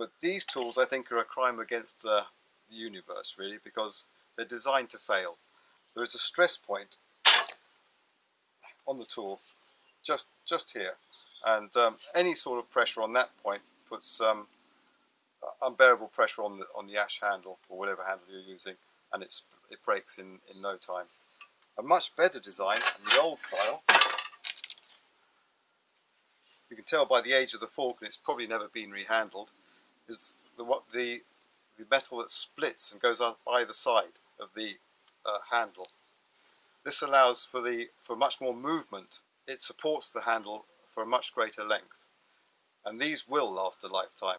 But these tools, I think, are a crime against uh, the universe, really, because they're designed to fail. There is a stress point on the tool, just just here, and um, any sort of pressure on that point puts um, unbearable pressure on the on the ash handle or whatever handle you're using, and it's it breaks in in no time. A much better design the old style. You can tell by the age of the fork, and it's probably never been rehandled. Is the what the the metal that splits and goes up either side of the uh, handle. This allows for the for much more movement. It supports the handle for a much greater length, and these will last a lifetime.